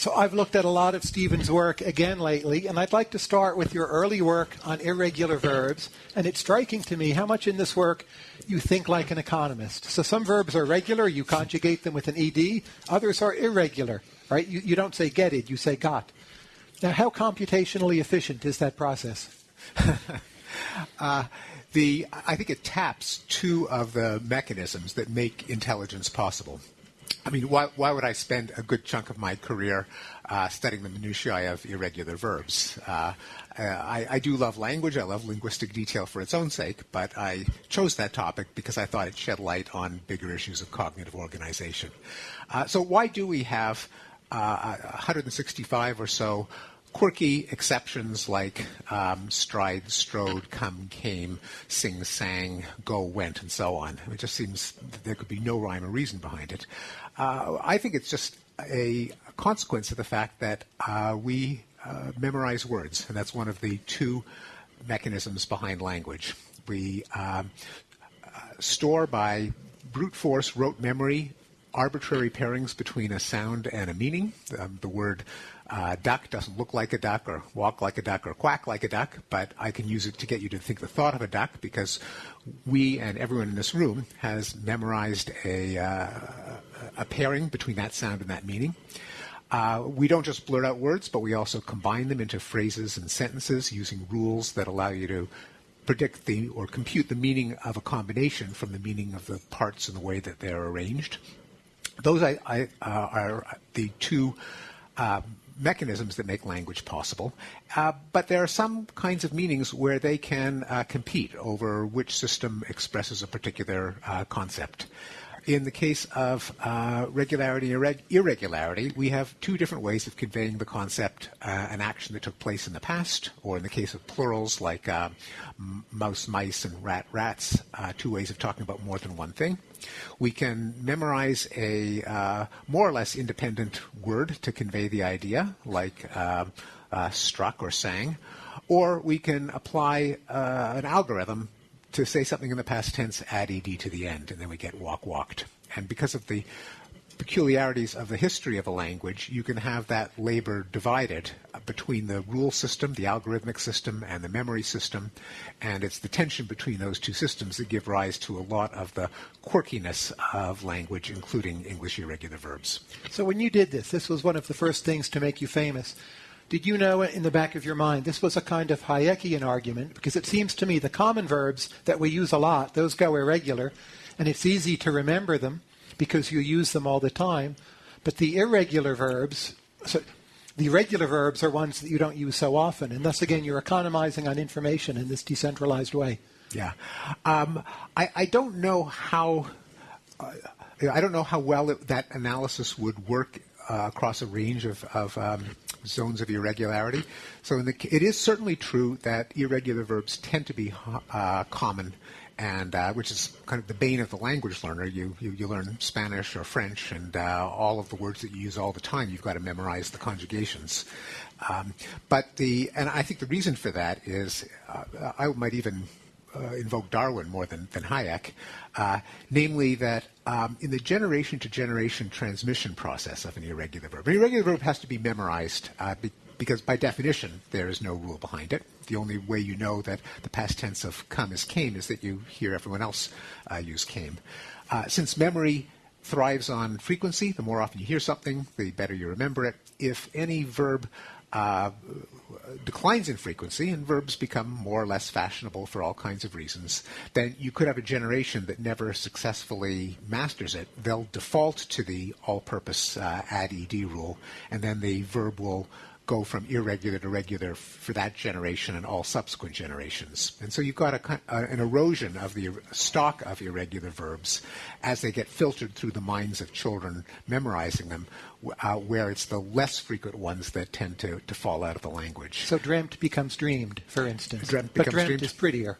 So I've looked at a lot of Steven's work again lately, and I'd like to start with your early work on irregular verbs. And it's striking to me how much in this work you think like an economist. So some verbs are regular, you conjugate them with an ed. Others are irregular, right? You, you don't say get it, you say got. Now, how computationally efficient is that process? uh, the I think it taps two of the mechanisms that make intelligence possible. I mean, why, why would I spend a good chunk of my career uh, studying the minutiae of irregular verbs? Uh, uh, I, I, do love language. I love linguistic detail for its own sake, but I chose that topic because I thought it shed light on bigger issues of cognitive organization. Uh, so, why do we have 165 uh, or so quirky exceptions like um, stride, strode, come, came, sing, sang, go, went, and so on. It just seems there could be no rhyme or reason behind it. Uh, I think it's just a consequence of the fact that uh, we uh, memorize words, and that's one of the two mechanisms behind language. We um, uh, store by brute force rote memory arbitrary pairings between a sound and a meaning. Um, the word uh, duck doesn't look like a duck or walk like a duck or quack like a duck, but I can use it to get you to think the thought of a duck because we and everyone in this room has memorized a, uh, a pairing between that sound and that meaning. Uh, we don't just blurt out words, but we also combine them into phrases and sentences using rules that allow you to predict the or compute the meaning of a combination from the meaning of the parts and the way that they're arranged. Those I, I, uh, are the two um, mechanisms that make language possible. Uh, but there are some kinds of meanings where they can uh, compete over which system expresses a particular uh, concept. In the case of uh, regularity and irreg- irregularity, we have two different ways of conveying the concept, uh, an action that took place in the past, or in the case of plurals like uh, mouse, mice, and rat, rats, uh, two ways of talking about more than one thing. We can memorize a uh, more or less independent word to convey the idea, like uh, struck or sang, or we can apply an algorithm to say something in the past tense, add ed to the end, and then we get walk walked. And because of the peculiarities of the history of a language, you can have that labor divided uh, between the rule system, the algorithmic system, and the memory system. And it's the tension between those two systems that give rise to a lot of the quirkiness of language, including English irregular verbs. So when you did this, this was one of the first things to make you famous. Did you know in the back of your mind this was a kind of Hayekian argument? Because it seems to me the common verbs that we use a lot, those go irregular, and it's easy to remember them because you use them all the time. But the irregular verbs, so the regular verbs are ones that you don't use so often, and thus again you're economizing on information in this decentralized way. Yeah, um, I, I, don't know how. Uh, I don't know how well it, that analysis would work uh, across a range of, of um, zones of irregularity. So the, it is certainly true that irregular verbs tend to be uh, common, and uh, which is kind of the bane of the language learner. You, you, you learn Spanish or French, and uh, all of the words that you use all the time, you've got to memorize the conjugations. Um, but the and I think the reason for that is uh, I might even uh, invoke Darwin more than, than Hayek, uh, namely that um, in the generation to generation transmission process of an irregular verb, an irregular verb has to be memorized uh, be, because by definition there is no rule behind it. The only way you know that the past tense of come is came is that you hear everyone else uh, use came. Uh, since memory thrives on frequency, the more often you hear something, the better you remember it. If any verb uh, declines in frequency and verbs become more or less fashionable for all kinds of reasons, then you could have a generation that never successfully masters it. They'll default to the all purpose uh, add ed rule, and then the verb will go from irregular to regular for that generation and all subsequent generations. And so you've got a, an erosion of the stock of irregular verbs as they get filtered through the minds of children memorizing them, uh, where it's the less frequent ones that tend to, to fall out of the language. So dreamt becomes dreamed, for instance. Dreamt but dreamt dreamed. is prettier.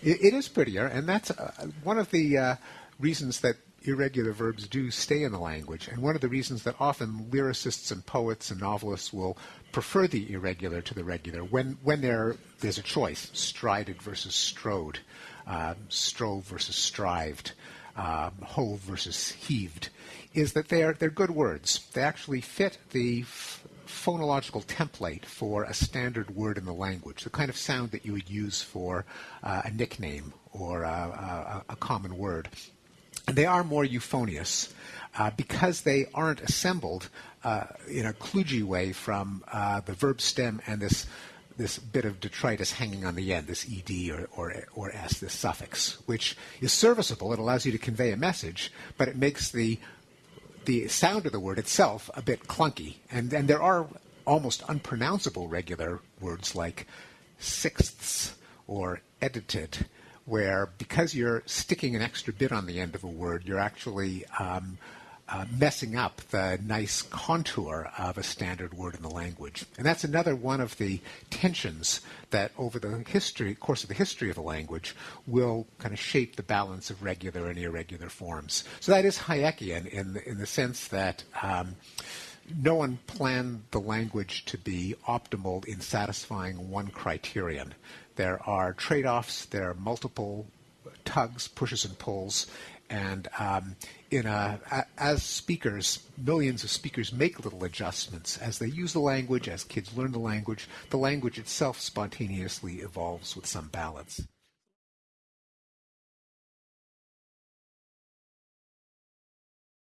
it, it is prettier, and that's uh, one of the uh, reasons that irregular verbs do stay in the language. And one of the reasons that often lyricists and poets and novelists will prefer the irregular to the regular when, when there, there's a choice, strided versus strode, uh, strove versus strived. um, hove versus heaved, is that they're they're good words. They actually fit the f- phonological template for a standard word in the language, the kind of sound that you would use for uh, a nickname or a, a, a common word. And they are more euphonious uh, because they aren't assembled uh, in a kludgy way from uh, the verb stem and this this bit of detritus hanging on the end, this ed or, or, or s, this suffix, which is serviceable. It allows you to convey a message, but it makes the the sound of the word itself a bit clunky. And, and there are almost unpronounceable regular words like sixths or edited, where because you're sticking an extra bit on the end of a word, you're actually um, uh, messing up the nice contour of a standard word in the language. And that's another one of the tensions that over the history course of the history of the language will kind of shape the balance of regular and irregular forms. So that is Hayekian in the, in the sense that um, no one planned the language to be optimal in satisfying one criterion. There are trade-offs, there are multiple tugs, pushes and pulls, and um, in a, as speakers, millions of speakers make little adjustments as they use the language, as kids learn the language. The language itself spontaneously evolves with some balance.